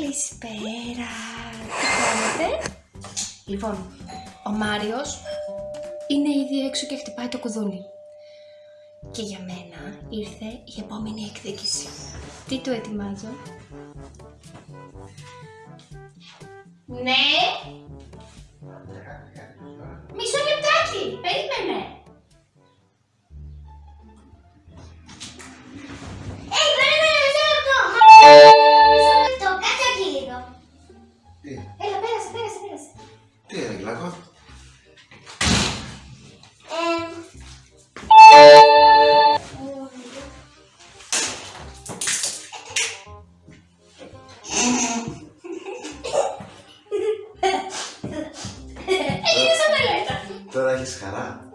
Καλησπέρα! Τι κάνετε; Λοιπόν, ο Μάριος είναι ήδη έξω και χτυπάει το κουδούνι. Και για μένα ήρθε η επόμενη εκδίκηση. Τι το ετοιμάζω; Ναι! Μισό λεπτάκι! Περίμενε! Hey, έγινε. Έλα, πέρασε, πέρασε, πέρασε. Τι έγινε, Γλάκο. Τώρα έχεις χαρά.